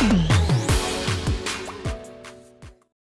Mm-hmm.